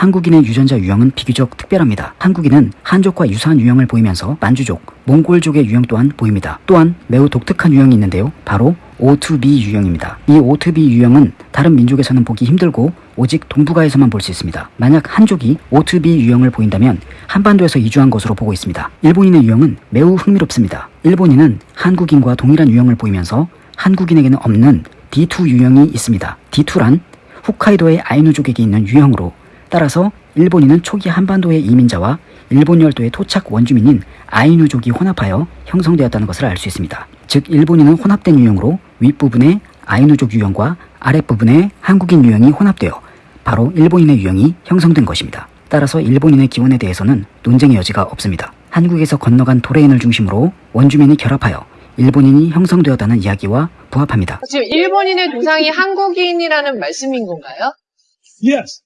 한국인의 유전자 유형은 비교적 특별합니다. 한국인은 한족과 유사한 유형을 보이면서 만주족, 몽골족의 유형 또한 보입니다. 또한 매우 독특한 유형이 있는데요. 바로 O2B 유형입니다. 이 O2B 유형은 다른 민족에서는 보기 힘들고 오직 동북아에서만 볼 수 있습니다. 만약 한족이 O2B 유형을 보인다면 한반도에서 이주한 것으로 보고 있습니다. 일본인의 유형은 매우 흥미롭습니다. 일본인은 한국인과 동일한 유형을 보이면서 한국인에게는 없는 D2 유형이 있습니다. D2란 홋카이도의 아이누족에게 있는 유형으로 따라서 일본인은 초기 한반도의 이민자와 일본 열도의 토착 원주민인 아이누족이 혼합하여 형성되었다는 것을 알 수 있습니다. 즉 일본인은 혼합된 유형으로 윗부분에 아이누족 유형과 아랫부분에 한국인 유형이 혼합되어 바로 일본인의 유형이 형성된 것입니다. 따라서 일본인의 기원에 대해서는 논쟁의 여지가 없습니다. 한국에서 건너간 도레인을 중심으로 원주민이 결합하여 일본인이 형성되었다는 이야기와 부합합니다. 지금 일본인의 조상이 한국인이라는 말씀인 건가요? Yes.